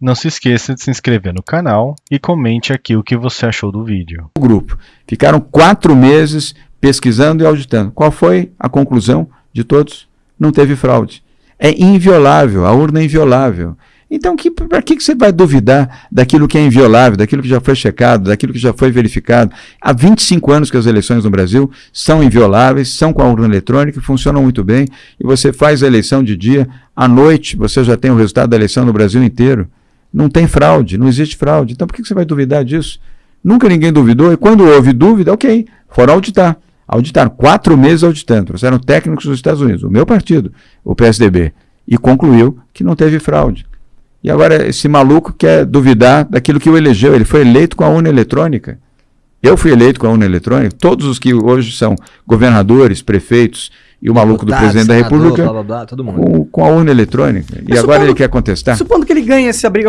Não se esqueça de se inscrever no canal e comente aqui o que você achou do vídeo. O grupo. Ficaram quatro meses pesquisando e auditando. Qual foi a conclusão de todos? Não teve fraude. É inviolável, a urna é inviolável. Então, para que, que você vai duvidar daquilo que é inviolável, daquilo que já foi checado, daquilo que já foi verificado? Há 25 anos que as eleições no Brasil são invioláveis, são com a urna eletrônica, funcionam muito bem, e você faz a eleição de dia, à noite você já tem o resultado da eleição no Brasil inteiro. Não tem fraude, não existe fraude. Então, por que, você vai duvidar disso? Nunca ninguém duvidou, e quando houve dúvida, ok, foram auditar. Auditaram, quatro meses auditando, trouxeram técnicos dos Estados Unidos, o meu partido, o PSDB, e concluiu que não teve fraude. E agora esse maluco quer duvidar daquilo que o elegeu. Ele foi eleito com a urna eletrônica. Eu fui eleito com a urna eletrônica. Todos os que hoje são governadores, prefeitos e o maluco Deputado, do presidente senador, da República blá, blá, blá, com, com, a urna eletrônica. E agora supondo, ele quer contestar. Supondo que ele ganhe essa briga